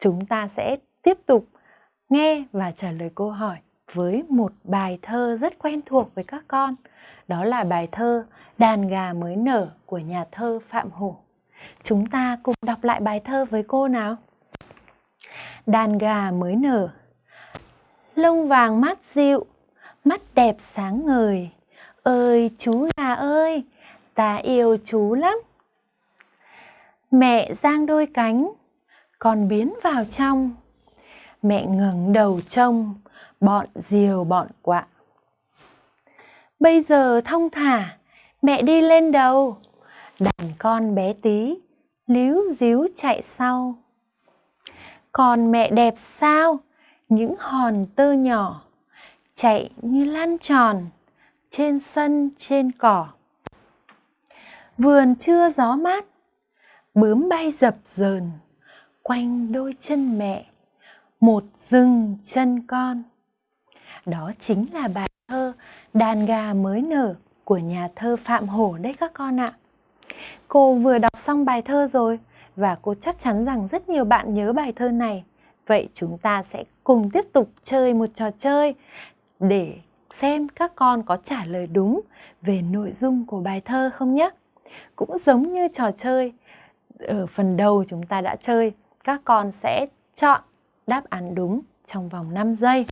chúng ta sẽ tiếp tục nghe và trả lời câu hỏi với một bài thơ rất quen thuộc với các con. Đó là bài thơ Đàn gà mới nở của nhà thơ Phạm Hổ. Chúng ta cùng đọc lại bài thơ với cô nào. Đàn gà mới nở Lông vàng mát dịu, mắt đẹp sáng ngời. Ơi chú gà ơi, ta yêu chú lắm. Mẹ giang đôi cánh, con biến vào trong. Mẹ ngẩng đầu trông, bọn diều bọn quạ. Bây giờ thông thả, mẹ đi lên đầu, đàn con bé tí, líu díu chạy sau. Còn mẹ đẹp sao, những hòn tơ nhỏ, chạy như lăn tròn, trên sân trên cỏ. Vườn trưa gió mát, bướm bay dập dờn, quanh đôi chân mẹ, một rừng chân con. Đó chính là bài thơ Đàn gà mới nở của nhà thơ Phạm Hổ đấy các con ạ. Cô vừa đọc xong bài thơ rồi và cô chắc chắn rằng rất nhiều bạn nhớ bài thơ này. Vậy chúng ta sẽ cùng tiếp tục chơi một trò chơi để xem các con có trả lời đúng về nội dung của bài thơ không nhé. Cũng giống như trò chơi ở phần đầu chúng ta đã chơi, các con sẽ chọn đáp án đúng trong vòng 5 giây.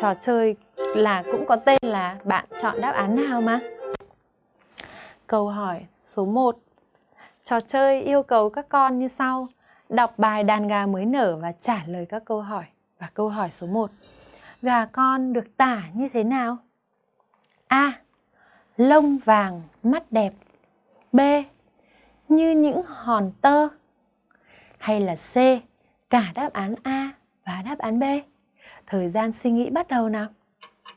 Trò chơi là cũng có tên là bạn chọn đáp án nào mà. Câu hỏi số 1. Trò chơi yêu cầu các con như sau. Đọc bài đàn gà mới nở và trả lời các câu hỏi. Và câu hỏi số 1. Gà con được tả như thế nào? A. Lông vàng, mắt đẹp. B. Như những hòn tơ. Hay là C. Cả đáp án A và đáp án B. Thời gian suy nghĩ bắt đầu nào.